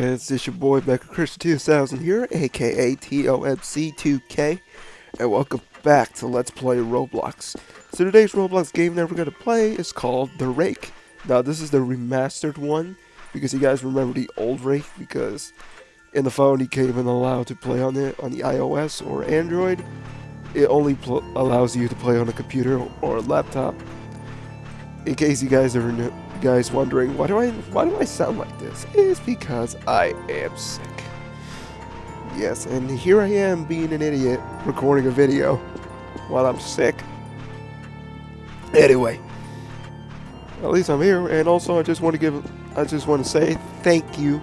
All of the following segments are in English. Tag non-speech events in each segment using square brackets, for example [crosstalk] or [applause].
friends, it's your boy Mecha Christian 2000 here, aka TOMC2K, and welcome back to Let's Play Roblox. So today's Roblox game that we're going to play is called The Rake. Now this is the remastered one, because you guys remember the old Rake, because in the phone you can't even allow to play on it on the iOS or Android. It only allows you to play on a computer or a laptop. In case you guys are new guys wondering why do I why do I sound like this? It's because I am sick. Yes, and here I am being an idiot recording a video while I'm sick. Anyway, at least I'm here, and also I just want to give I just want to say thank you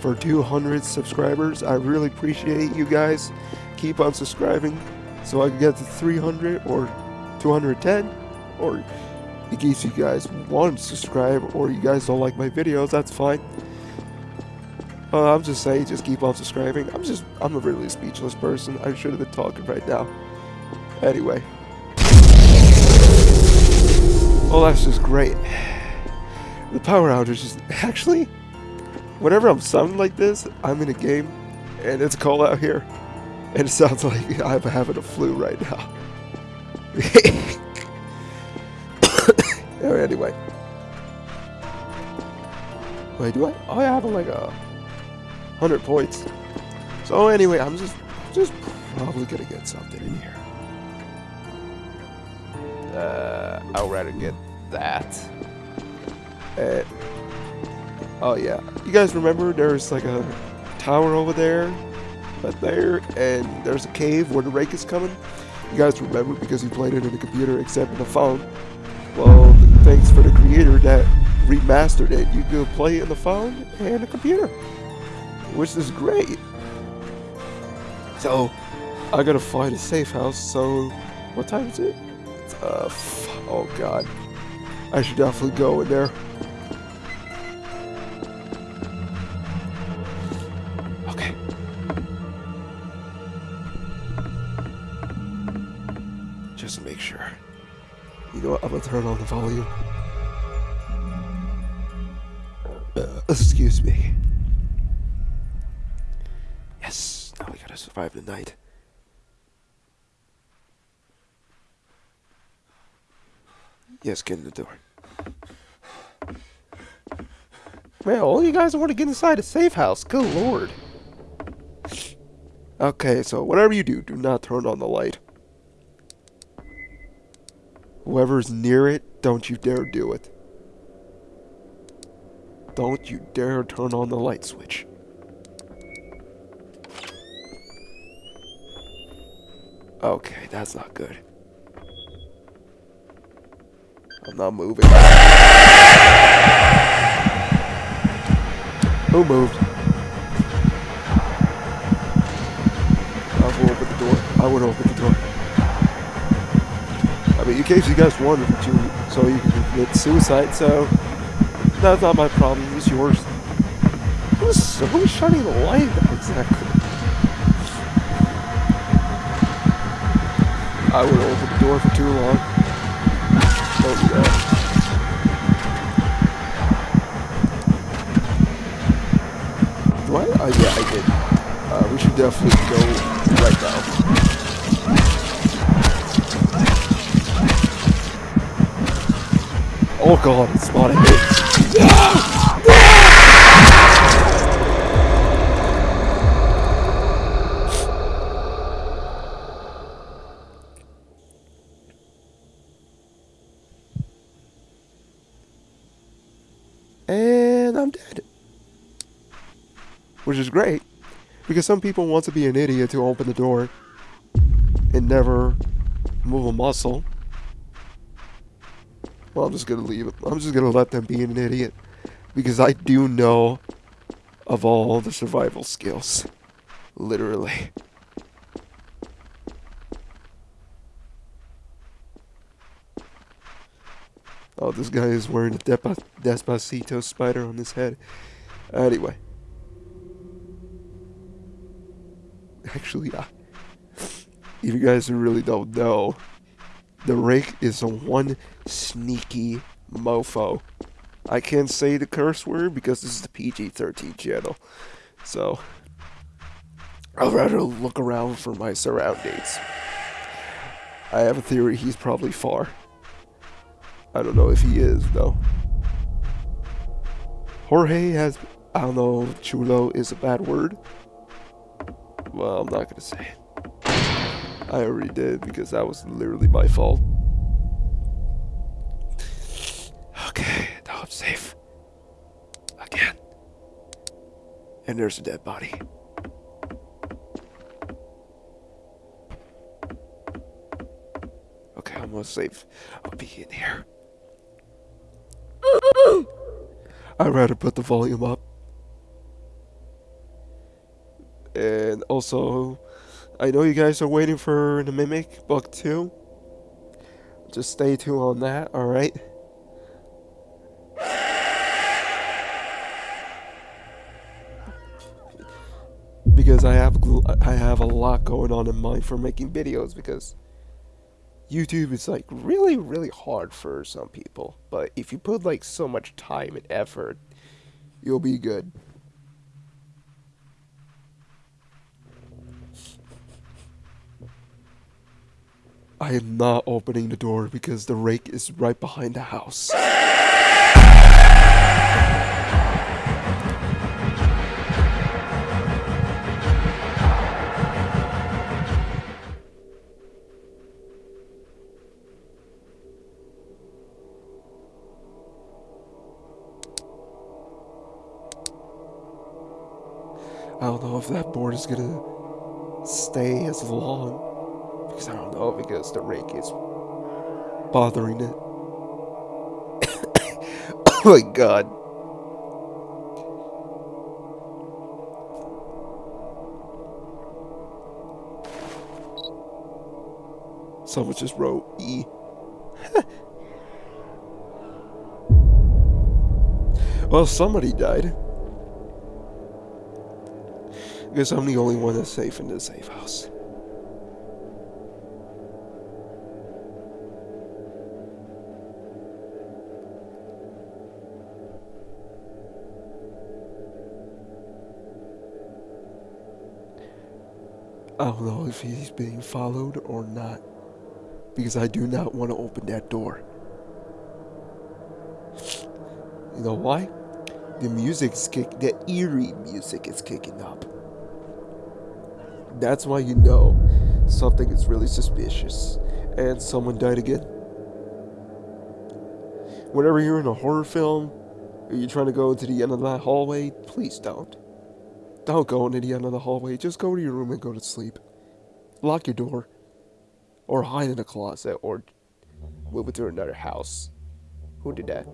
for 200 subscribers. I really appreciate you guys. Keep on subscribing so I can get to 300 or 210 or in case you guys want to subscribe or you guys don't like my videos, that's fine. Uh, I'm just saying, just keep on subscribing. I'm just, I'm a really speechless person. I should have been talking right now. Anyway. Well, that's just great. The power outage is actually, whenever I'm sounding like this, I'm in a game and it's cold out here. And it sounds [laughs] like I'm having a flu right now. [laughs] anyway. Wait, do I? Oh, I have like a hundred points. So anyway, I'm just just probably gonna get something in here. Uh, I'd rather get that. Uh, oh yeah, you guys remember there's like a tower over there, right there, and there's a cave where the rake is coming. You guys remember because you played it in the computer, except in the phone. Well, thanks for the creator that remastered it. You can play it on the phone and the computer, which is great. So, I gotta find a safe house. So, what time is it? Uh, oh god, I should definitely go in there. Gonna turn on the volume. Uh, excuse me. Yes, now we gotta survive the night. Yes, get in the door. Man, all you guys want to get inside a safe house. Good lord. Okay, so whatever you do, do not turn on the light. Whoever's near it, don't you dare do it. Don't you dare turn on the light switch. Okay, that's not good. I'm not moving. Who moved? I will open the door. I would open the door. Mean, in case you guys wanted to, so you commit suicide, so that's not my problem, it's yours. Who's, who's shining the light exactly? I would open the door for too long. Don't do that. Do I? Uh, yeah, I did. Uh, we should definitely go Oh god, it's spotted me. And I'm dead. Which is great. Because some people want to be an idiot to open the door and never move a muscle. Well, I'm just gonna leave it. I'm just gonna let them be an idiot. Because I do know of all the survival skills. Literally. Oh, this guy is wearing a Despacito spider on his head. Anyway. Actually, uh, if you guys really don't know, the rake is a one sneaky mofo. I can't say the curse word because this is the PG-13 channel. So, I'd rather look around for my surroundings. I have a theory he's probably far. I don't know if he is, though. Jorge has... I don't know chulo is a bad word. Well, I'm not gonna say it. I already did because that was literally my fault. Okay, now I'm safe. Again. And there's a dead body. Okay, I'm almost safe. I'll be in here. I'd rather put the volume up. And also, I know you guys are waiting for the Mimic Book 2. Just stay tuned on that, alright? Because I have I have a lot going on in mind for making videos because YouTube is like really really hard for some people, but if you put like so much time and effort, you'll be good. I am not opening the door because the rake is right behind the house. I don't know if that board is gonna stay as long because I don't know because the rake is bothering it. [coughs] oh my god. Someone just wrote E. [laughs] well, somebody died. Guess I'm the only one that's safe in this safe house. Don't know if he's being followed or not. Because I do not want to open that door. You know why? The music's kick the eerie music is kicking up. That's why you know something is really suspicious. And someone died again. Whenever you're in a horror film, or you're trying to go into the end of that hallway, please don't. Don't go into the end of the hallway. Just go to your room and go to sleep. Lock your door. Or hide in a closet. Or move it to another house. Who did that?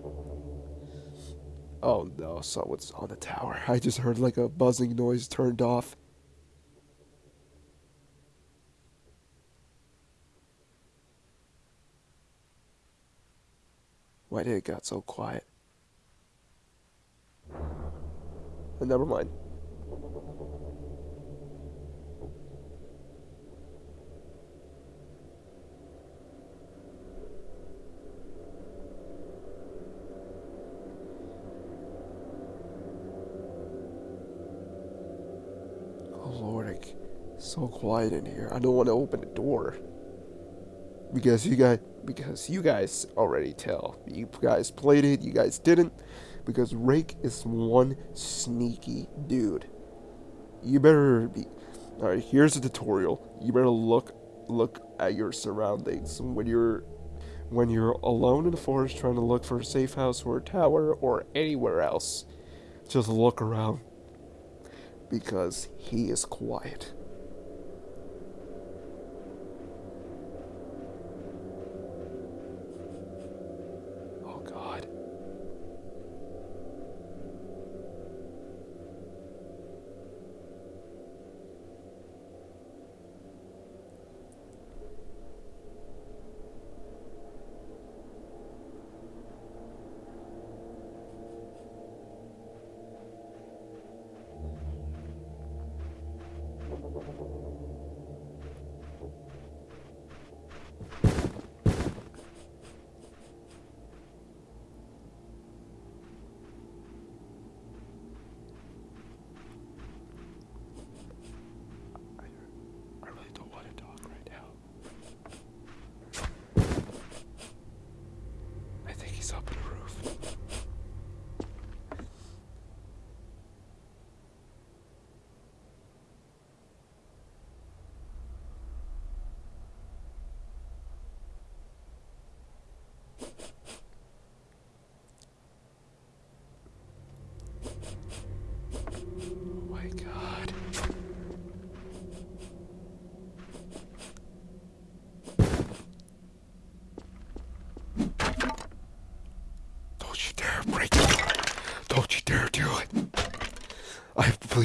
Oh no, someone's on the tower. I just heard like a buzzing noise turned off. Why did it got so quiet? But never mind. Lord, so quiet in here. I don't want to open the door because you guys because you guys already tell. You guys played it, you guys didn't because Rake is one sneaky dude. You better be All right, here's a tutorial. You better look look at your surroundings when you're when you're alone in the forest trying to look for a safe house or a tower or anywhere else. Just look around because he is quiet.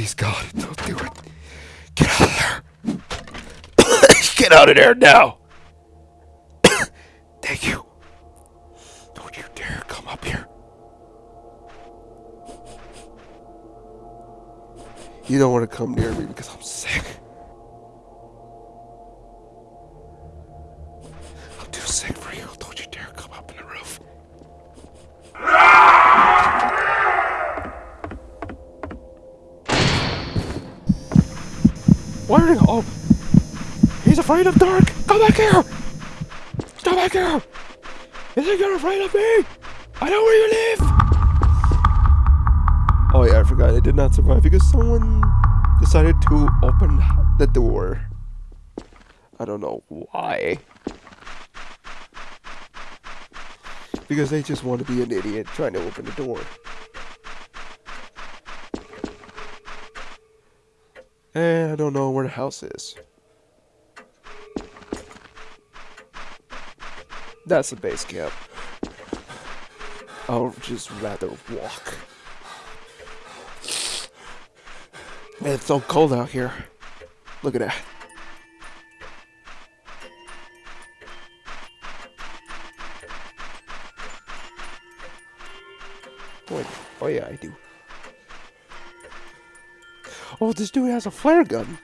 Please, God, don't do it. Get out of there. [coughs] Get out of there now. [coughs] Thank you. Don't you dare come up here. You don't want to come near me because I'm sick. Afraid of dark. Come back here. Come back here. You think you're afraid of me? I know where you live. Oh yeah, I forgot. I did not survive because someone decided to open the door. I don't know why. Because they just want to be an idiot trying to open the door. And I don't know where the house is. That's the base camp. I'll just rather walk. Man, it's so cold out here. Look at that. Wait, oh yeah, I do. Oh, this dude has a flare gun.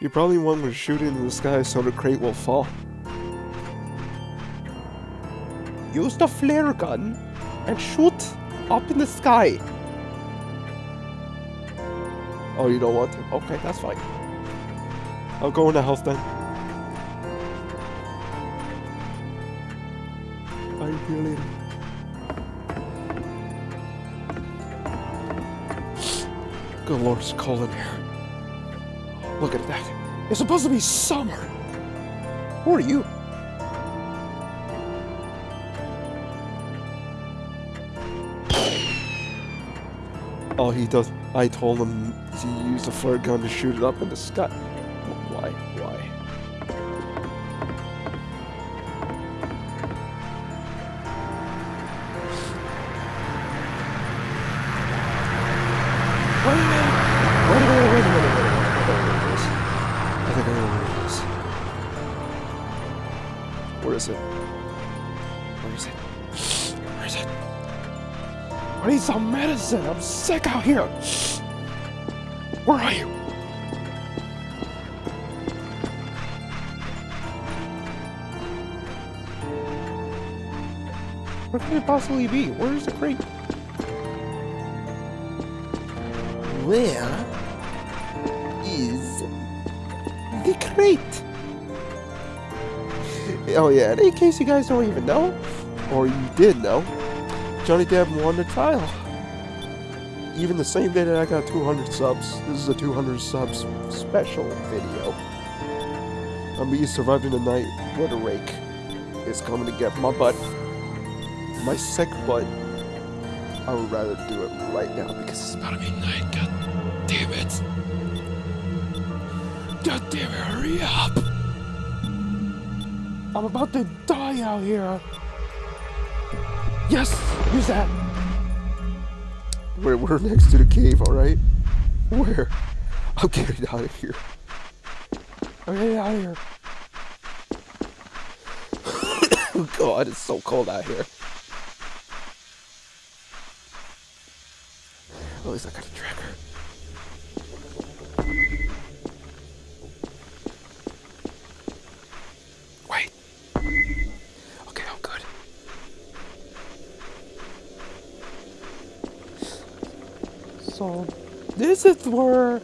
You probably want to shoot it into the sky so the crate will fall. Use the flare gun and shoot up in the sky. Oh, you don't want? Okay, that's fine. I'll go in the house then. You later. Good lord, it's cold in here. Look at that. It's supposed to be summer. Who are you? Oh, he does. I told him to use a flare gun to shoot it up in the sky. I'm sick out here. Where are you? Where could it possibly be? Where is the crate? Where is the crate? Oh yeah, and in case you guys don't even know, or you did know, Johnny Depp won the trial. Even the same day that I got 200 subs. This is a 200 subs special video. I'm me surviving the night where the rake is coming to get my butt. My sick butt. I would rather do it right now because it's about to be night. God damn it. God damn it, hurry up. I'm about to die out here. Yes, use that. We're, we're next to the cave, alright? Where? I'm getting out of here. I'm getting out of here. [coughs] God, it's so cold out here. At least I got a tracker. Wait. Okay, I'm good. So, this is where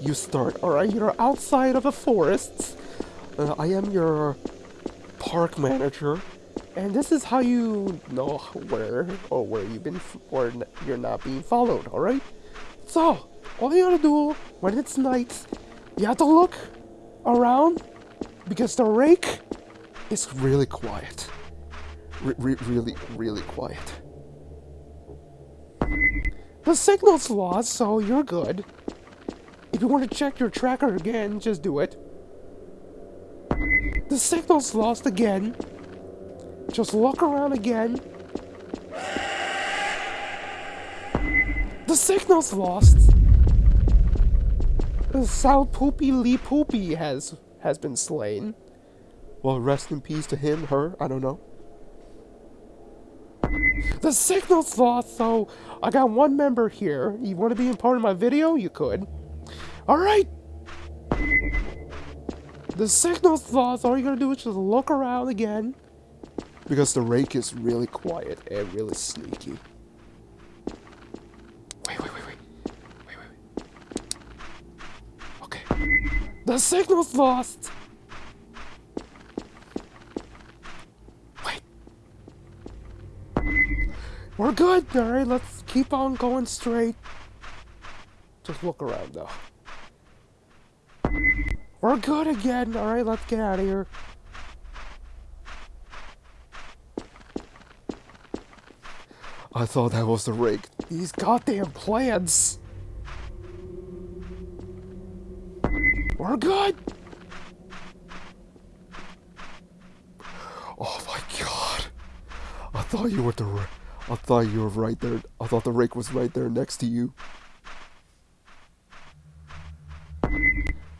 you start, alright? You're outside of a forest. Uh, I am your park manager. And this is how you know where or where you've been or you're not being followed, alright? So, all you gotta do when it's night, you have to look around because the rake is really quiet. Re- really, really quiet. The signal's lost, so you're good. If you want to check your tracker again, just do it. The signal's lost again. Just look around again. The signal's lost. Sal Poopy Lee Poopy has has been slain. Well, rest in peace to him, her, I don't know. The signal's lost, so I got one member here. You want to be in part of my video? You could. Alright! The signal's lost, all you gotta do is just look around again. Because the rake is really quiet and really sneaky. Wait, wait, wait, wait. Wait, wait, wait. Okay. The signal's lost! We're good, alright, let's keep on going straight. Just look around though. We're good again, alright, let's get out of here. I thought that was the rig. These goddamn plants! We're good! Oh my god! I thought you were the ra- I thought you were right there. I thought the rake was right there next to you.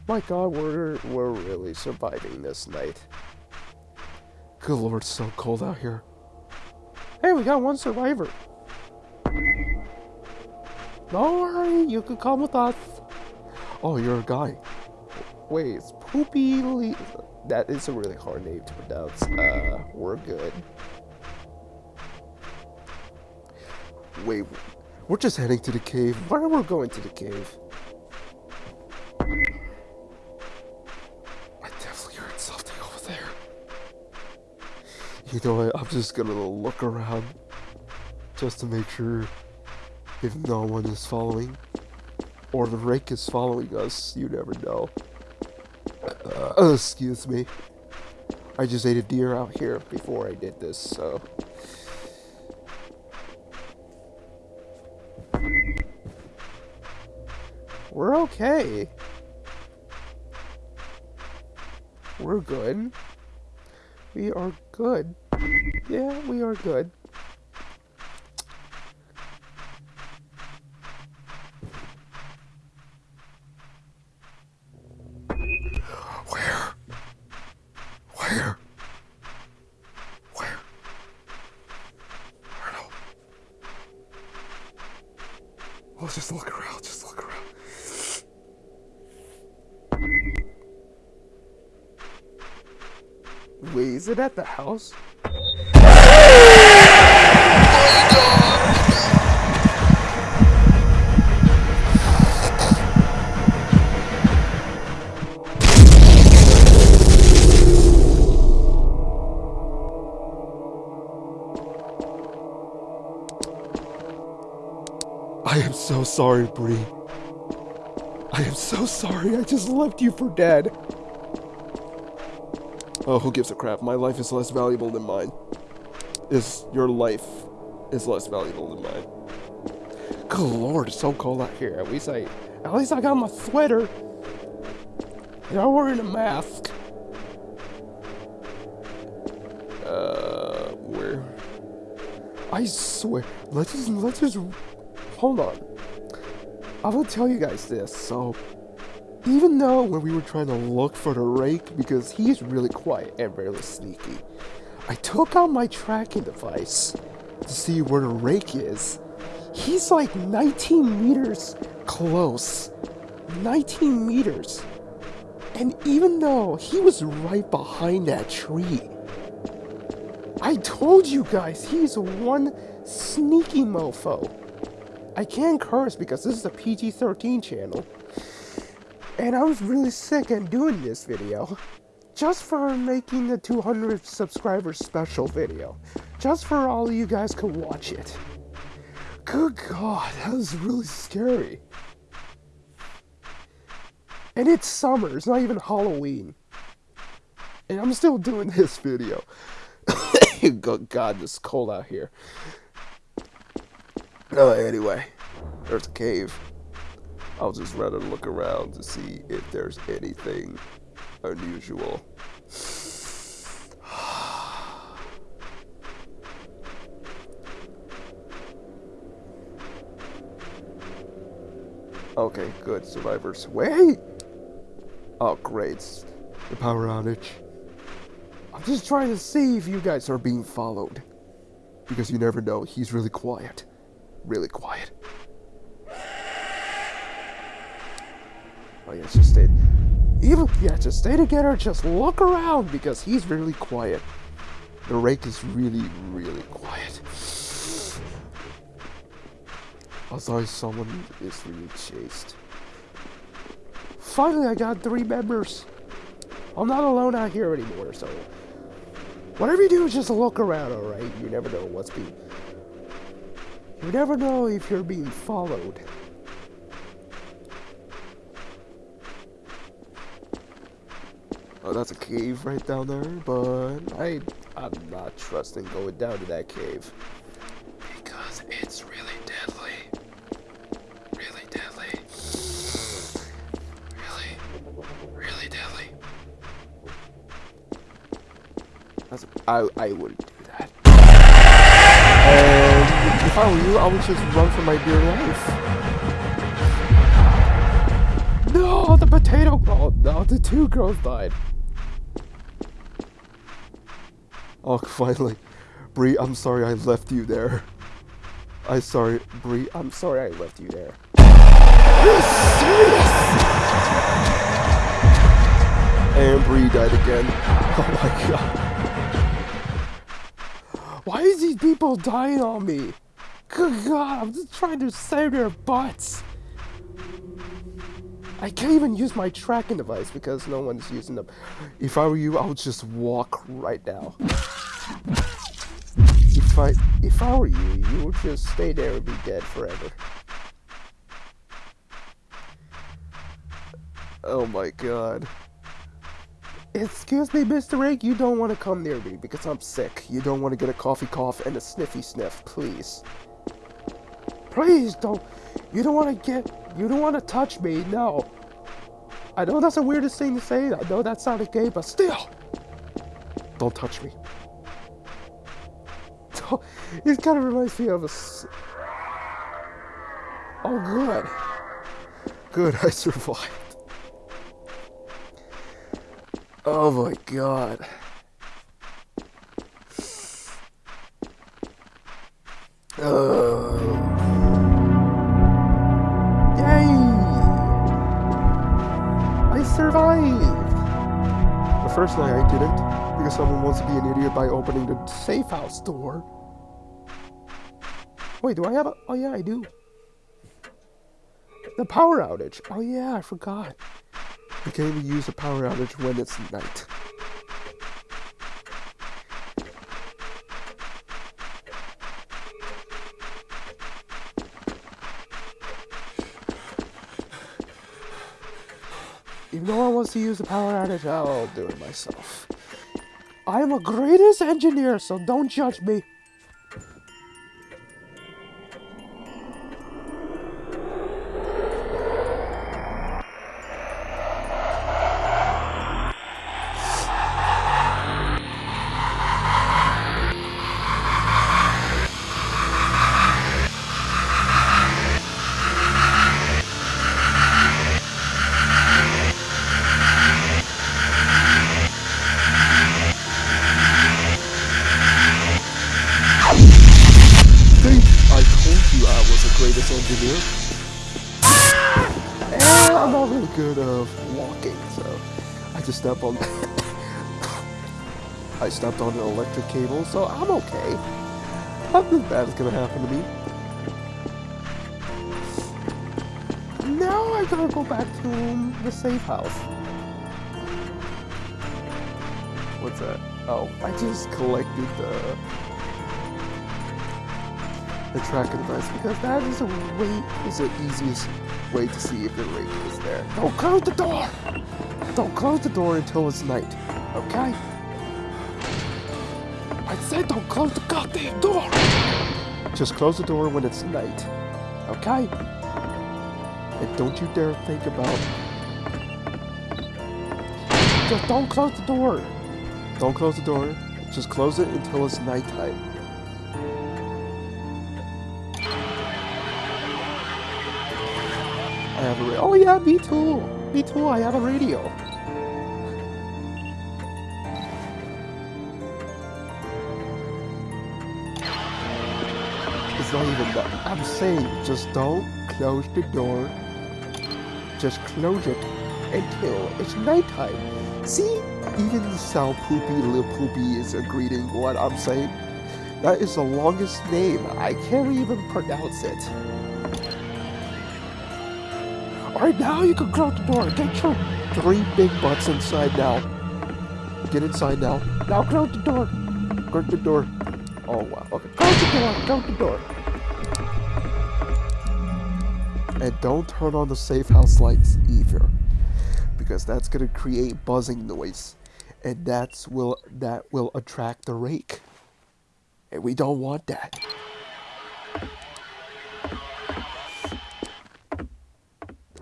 My god, we're we're really surviving this night. Good lord, it's so cold out here. Hey, we got one survivor. Don't worry, you can come with us. Oh, you're a guy. Wait, it's Poopy Le That is a really hard name to pronounce. Uh, we're good. We're just heading to the cave. Why are we going to the cave? I definitely heard something over there. You know what? I'm just gonna look around just to make sure if no one is following or the rake is following us. You never know. Uh, excuse me. I just ate a deer out here before I did this, so. Okay. We're good. We are good. Yeah, we are good. Where? Where? Where? I don't know. Well, just look around, just look around. Wait, is it at the house? I am so sorry, Bree. I am so sorry. I just left you for dead. Oh, who gives a crap? My life is less valuable than mine. Is your life is less valuable than mine. Good lord, it's so cold out here. At least I at least I got my sweater. And I'm wearing a mask. Uh where I swear let's just let's just hold on. I will tell you guys this, so even though when we were trying to look for the rake, because he's really quiet and really sneaky, I took out my tracking device to see where the rake is. He's like 19 meters close. 19 meters. And even though he was right behind that tree, I told you guys he's one sneaky mofo. I can't curse because this is a PG 13 channel. And I was really sick at doing this video. Just for making the 200 subscribers special video. Just for all you guys could watch it. Good god, that was really scary. And it's summer, it's not even Halloween. And I'm still doing this video. [coughs] Good god, it's cold out here. No, anyway, there's a cave. I'll just rather look around to see if there's anything unusual. [sighs] Okay, good. Survivors. Wait! Oh, great. The power outage. I'm just trying to see if you guys are being followed. Because you never know. He's really quiet. Really quiet. Oh yeah, just stay. Even yeah, just stay together. Just look around because he's really quiet. The rake is really, really quiet. Also, someone is really chased. Finally, I got three members. I'm not alone out here anymore, so whatever you do, just look around, alright? You never know what's being. You never know if you're being followed. Oh, that's a cave right down there, but I, I'm not trusting going down to that cave. Because it's really deadly. Really deadly. Really, really deadly. That's, I, I wouldn't do that. And if I were you, I would just run for my dear life. No, the potato. Oh no, the two girls died. Oh, [laughs] finally. Bree, I'm sorry I left you there. I sorry, Bree, I'm sorry I left you there. And Bree died again. [laughs] Oh my god. Why is these people dying on me? Good god, I'm just trying to save their butts. I can't even use my tracking device because no one's using them. If I were you, I would just walk right now. [laughs] If I if I were you, you would just stay there and be dead forever. Oh my god. Excuse me, Mr. Rake, you don't want to come near me because I'm sick. You don't want to get a coffee cough and a sniffy sniff, please. Please don't. You don't want to get. You don't want to touch me, no. I know that's the weirdest thing to say. I know that sounded gay, but still. Don't touch me. It kind of reminds me of a. Oh, good. Good, I survived. Oh my god. Oh. Yay! I survived! The first night I didn't, because someone wants to be an idiot by opening the safe house door. Wait, do I have a... Oh yeah, I do. The power outage. Oh yeah, I forgot. You can only use the power outage when it's night. If no one wants to use the power outage, I'll do it myself. I am a greatest engineer, so don't judge me. [coughs] I stepped on. I stepped on an electric cable, so I'm okay. Nothing bad is gonna happen to me. Now I gotta go back to the safe house. What's that? Oh, I just collected the the tracking device because that is a way is the easiest way to see if the rake is there. Don't close the door! Don't close the door until it's night, okay? I said don't close the goddamn door! Just close the door when it's night, okay? And don't you dare think about... Just don't close the door! Don't close the door. Just close it until it's nighttime. I have a. Oh yeah, me too. Me too. I have a radio. Not even. I'm saying, just don't close the door. Just close it until it's nighttime. See, even Sal Poopy Lil Poopy is agreeing what I'm saying. That is the longest name. I can't even pronounce it. Alright, now you can close the door. Get your three big butts inside now. Get inside now. Now close the door. Close the door. Oh wow. Okay. Close the door. Close the door. And don't turn on the safe house lights either. Because that's gonna create buzzing noise. And that's will that will attract the rake. And we don't want that.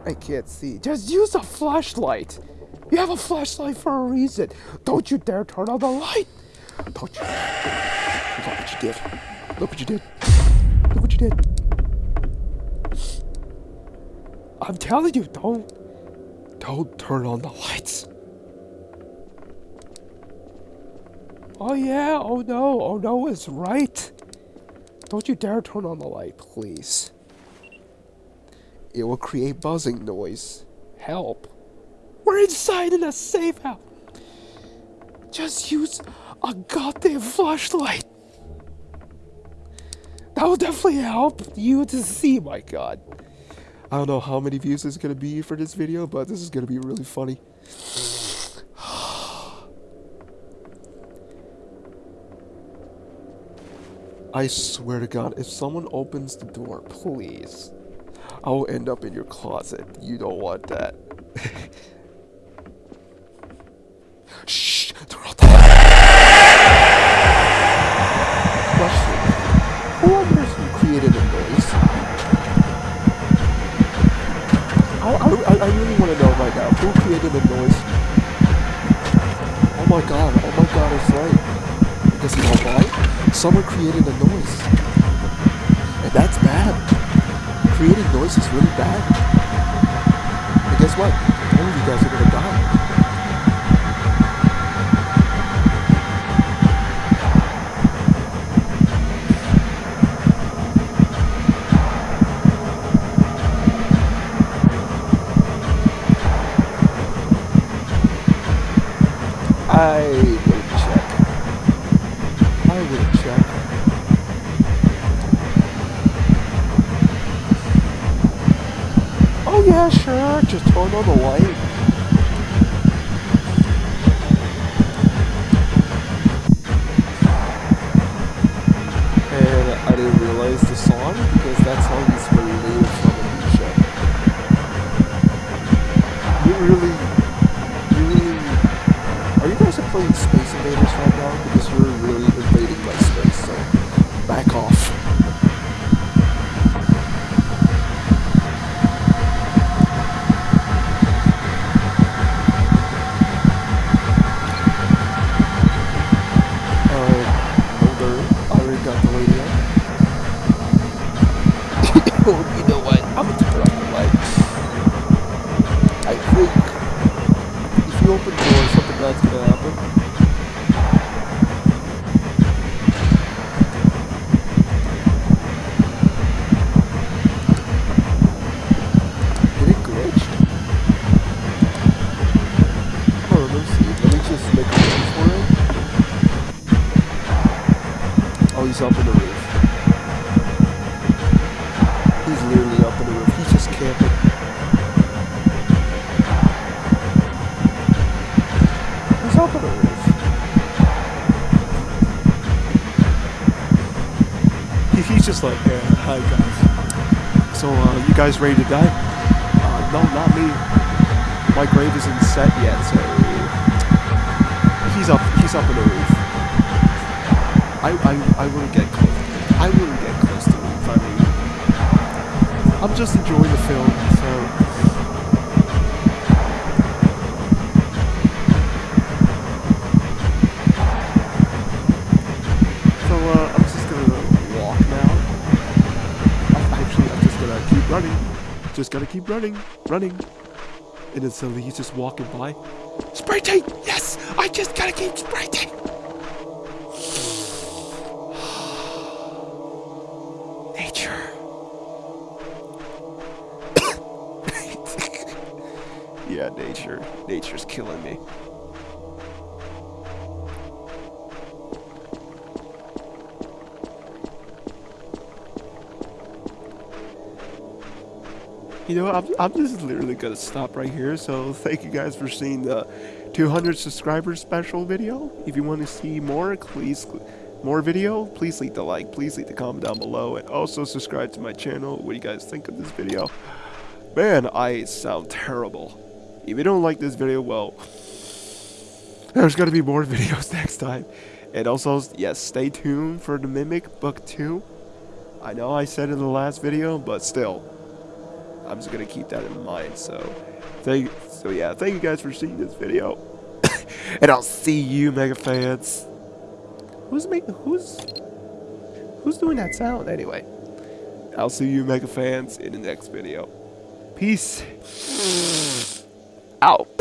I can't see. Just use a flashlight. You have a flashlight for a reason. Don't you dare turn on the light. Don't you? Look what you did. Look what you did. Look what you did. I'm telling you, don't. Don't turn on the lights. Oh yeah, oh no, oh no is right. Don't you dare turn on the light, please. It will create buzzing noise. Help. We're inside in a safe house. Just use a goddamn flashlight. That will definitely help you to see, my god. I don't know how many views this is gonna be for this video, but this is gonna be really funny. [sighs] I swear to God, if someone opens the door, please, I will end up in your closet. You don't want that. [laughs] created a noise? Oh my God! Oh my God! It's right. You know why? Someone created a noise. And that's bad. Creating noise is really bad. And guess what? All of you guys are gonna die. I will check. I will check. Oh yeah, sure. Just turn on the light. And I didn't realize the song because that song is related from a new show. You really, you really, are you guys playing Space Invaders right now? Because you're really invading my space, so back off. Uh, older, I already got the radio. oh, you know what? I'm gonna turn off the light. I think if you open the door, something bad's gonna happen. Did it glitch? Oh, let me see. Let me just make a run for it. Oh, he's up in the roof. He's literally up in the roof. He's just camping. He's up in the roof. He- He's just like, yeah, hi guys. So, uh, you guys ready to die? Uh, no, not me. My grave isn't set yet, so he's up. He's up in the roof. I, I, I wouldn't get close. I wouldn't get close to roof. I mean, I'm just enjoying the film, so. So uh, I'm just gonna walk now. I- Actually, I'm just gonna keep running. Just gotta keep running, running. And then suddenly he's just walking by. Sprinting! Yes! I just gotta keep sprinting! [sighs] Nature. [laughs] yeah, nature. Nature's killing me. You know, I'm, I'm just literally gonna stop right here. So thank you guys for seeing the 200 subscribers special video. If you want to see more, please more video, please leave the like, please leave the comment down below, and also subscribe to my channel. What do you guys think of this video? Man, I sound terrible. If you don't like this video, well, there's gonna be more [laughs] videos next time. And also, yes, stay tuned for the Mimic Book 2. I know I said in the last video, but still, I'm just gonna keep that in mind. So, thank so yeah, thank you guys for seeing this video, [coughs] and I'll see you, mega fans. Who's making who's who's doing that sound anyway? I'll see you, mega fans, in the next video. Peace [coughs] out.